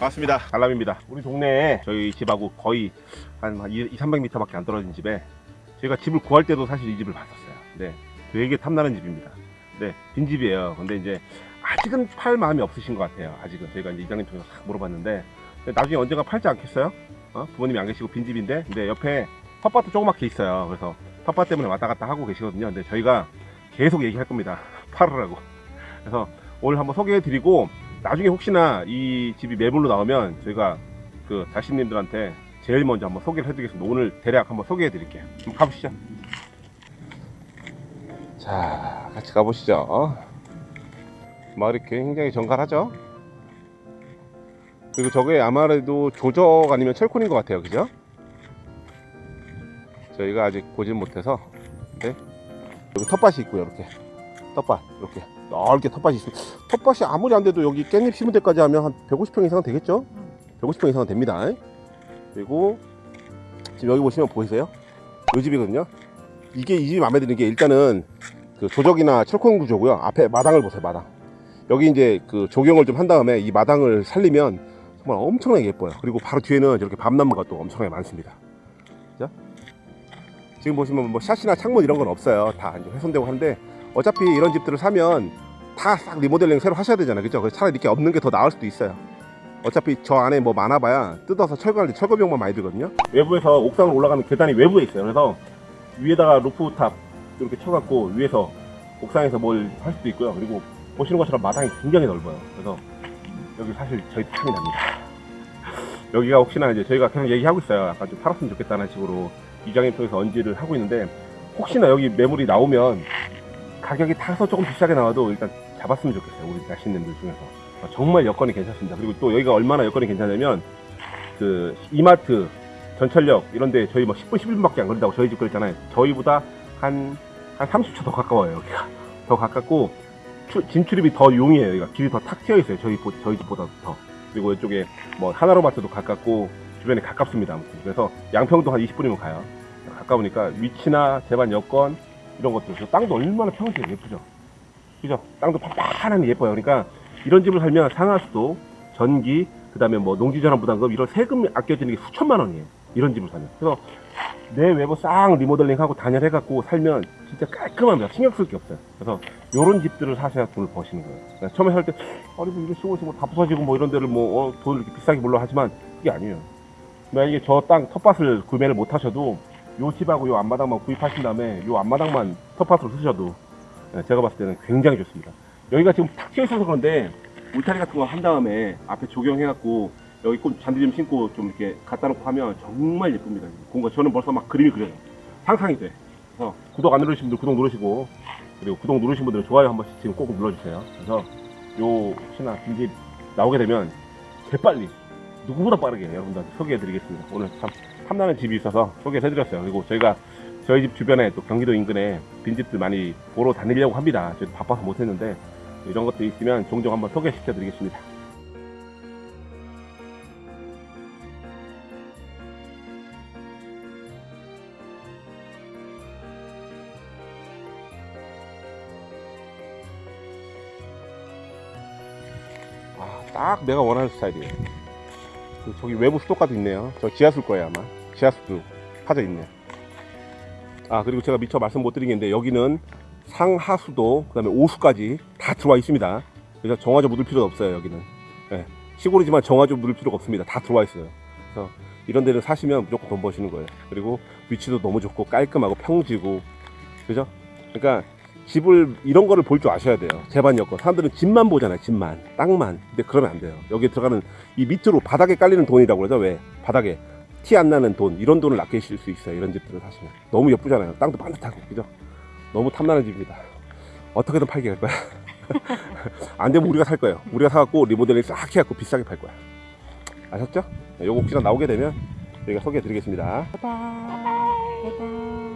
반갑습니다. 알람입니다. 우리 동네에 저희 집하고 거의 한 2, 300m 밖에 안 떨어진 집에 제가 집을 구할 때도 사실 이 집을 봤었어요. 네. 되게 탐나는 집입니다. 네. 빈집이에요. 근데 이제 아직은 팔 마음이 없으신 것 같아요. 아직은. 저희가 이제 이장님 통해서 싹 물어봤는데 나중에 언젠가 팔지 않겠어요? 어? 부모님이 안 계시고 빈집인데 근데 옆에 텃밭도 조그맣게 있어요 그래서 텃밭 때문에 왔다 갔다 하고 계시거든요 근데 저희가 계속 얘기할 겁니다 팔으라고 그래서 오늘 한번 소개해 드리고 나중에 혹시나 이 집이 매물로 나오면 저희가 그 자신님들한테 제일 먼저 한번 소개를 해드리겠습니다. 오늘 대략 한번 소개해 드릴게요. 그럼 가보시죠. 자, 같이 가보시죠. 마을이 굉장히 정갈하죠? 그리고 저게 아마도 조적 아니면 철콘인 것 같아요. 그죠? 저희가 아직 보진 못해서 네. 여기 텃밭이 있고요. 이렇게 텃밭 이렇게 넓게 텃밭이 있어요. 텃밭이 아무리 안 돼도 여기 깻잎 심을 때까지 하면 한 150평 이상은 되겠죠? 150평 이상은 됩니다. 그리고 지금 여기 보시면 보이세요? 이 집이거든요. 이게 이 집이 마음에 드는 게 일단은 그 조적이나 철콘 구조고요. 앞에 마당을 보세요. 마당. 여기 이제 그 조경을 좀 한 다음에 이 마당을 살리면 정말 엄청나게 예뻐요. 그리고 바로 뒤에는 이렇게 밤나무가 또 엄청나게 많습니다. 자, 지금 보시면 뭐 샷시나 창문 이런 건 없어요. 다 이제 훼손되고 하는데 어차피 이런 집들을 사면 다 싹 리모델링 새로 하셔야 되잖아요. 그죠? 그래서 차라리 이렇게 없는 게 더 나을 수도 있어요. 어차피 저 안에 뭐 많아봐야 뜯어서 철거할 때 철거 비용만 많이 들거든요. 외부에서 옥상으로 올라가는 계단이 외부에 있어요. 그래서 위에다가 루프탑 이렇게 쳐갖고 위에서 옥상에서 뭘 할 수도 있고요. 그리고 보시는 것처럼 마당이 굉장히 넓어요. 그래서 여기 사실 저희 탐이 납니다. 여기가 혹시나 이제 저희가 계속 얘기하고 있어요. 약간 좀 팔았으면 좋겠다는 식으로 이장님 통해서 언지를 하고 있는데 혹시나 여기 매물이 나오면 가격이 타서 조금 비싸게 나와도 일단 잡았으면 좋겠어요. 우리 자신님들 중에서. 어, 정말 여건이 괜찮습니다. 그리고 또 여기가 얼마나 여건이 괜찮냐면 그 이마트 전철역 이런데 저희 뭐 10분 11분밖에 안 걸린다고 저희 집 그랬잖아요. 저희보다 한, 한 30초 더 가까워요 여기가. 더 가깝고 추- 진출입이 더 용이해요. 여기가 길이 더탁 트여 있어요. 저희, 보- 저희 집보다 더. 그리고 이쪽에 뭐 하나로마트도 가깝고 주변에 가깝습니다 아무튼. 그래서 양평도 한 20분이면 가요. 가까우니까 위치나 재반 여건 이런 것들. 저 땅도 얼마나 평지에 예쁘죠? 그죠? 땅도 팍팍하니 예뻐요. 그러니까 이런 집을 살면 상하수도 전기 그 다음에 뭐 농지전환 부담금 이런 세금 아껴지는 게 수천만 원이에요 이런 집을 사면 그래서 내 외부 싹 리모델링하고 단열해갖고 살면 진짜 깔끔합니다. 신경 쓸 게 없어요. 그래서 이런 집들을 사셔야 돈을 버시는 거예요. 그러니까 처음에 살 때 아니 뭐 이거 쓰고 있으면 다 부서지고 뭐 이런 데를 뭐 어, 돈을 이렇게 비싸게 물러 하지만 그게 아니에요. 만약에 저 땅 텃밭을 구매를 못 하셔도 요 집하고 요 앞마당만 구입하신 다음에 요 앞마당만 텃밭으로 쓰셔도 예, 제가 봤을 때는 굉장히 좋습니다. 여기가 지금 탁 트여 있어서 그런데 울타리 같은 거 한 다음에 앞에 조경해갖고 여기 꽃 잔디 좀 심고 좀 이렇게 갖다 놓고 하면 정말 예쁩니다. 공간 저는 벌써 막 그림이 그려요. 상상이 돼. 그래서 구독 안 누르신 분들 구독 누르시고 그리고 구독 누르신 분들은 좋아요 한 번씩 지금 꼭 눌러주세요. 그래서 요 혹시나 빈집 나오게 되면 재빨리 누구보다 빠르게 여러분들한테 소개해드리겠습니다. 오늘 참 탐나는 집이 있어서 소개해드렸어요. 그리고 저희가 저희 집 주변에 또 경기도 인근에 빈집들 많이 보러 다니려고 합니다. 저희도 바빠서 못했는데 이런 것도 있으면 종종 한번 소개시켜드리겠습니다. 딱 내가 원하는 스타일이에요. 그 저기 외부 수도가도 있네요. 저 지하수일 거예요 아마. 지하수도 파져 있네요. 아 그리고 제가 미처 말씀 못 드린 게 있는데 여기는 상하수도 그 다음에 오수까지 다 들어와 있습니다. 그래서 정화조 묻을 필요가 없어요 여기는. 예, 시골이지만 정화조 묻을 필요가 없습니다. 다 들어와 있어요. 그래서 이런 데를 사시면 무조건 돈 버시는 거예요. 그리고 위치도 너무 좋고 깔끔하고 평지고 그죠? 그러니까 집을 이런 거를 볼 줄 아셔야 돼요. 제반 여건. 사람들은 집만 보잖아요. 집만. 땅만. 근데 그러면 안 돼요. 여기에 들어가는 이 밑으로 바닥에 깔리는 돈이라고 그러죠. 왜? 바닥에 티 안 나는 돈. 이런 돈을 아끼실 수 있어요. 이런 집들을 사시면. 너무 예쁘잖아요. 땅도 반듯하고. 그죠? 너무 탐나는 집입니다. 어떻게든 팔게 할 거야. 안 되면 우리가 살 거예요. 우리가 사갖고 리모델링 싹 해갖고 비싸게 팔 거야. 아셨죠? 네, 요거 혹시나 나오게 되면 저희가 소개해 드리겠습니다. 바이바이. 바이바이.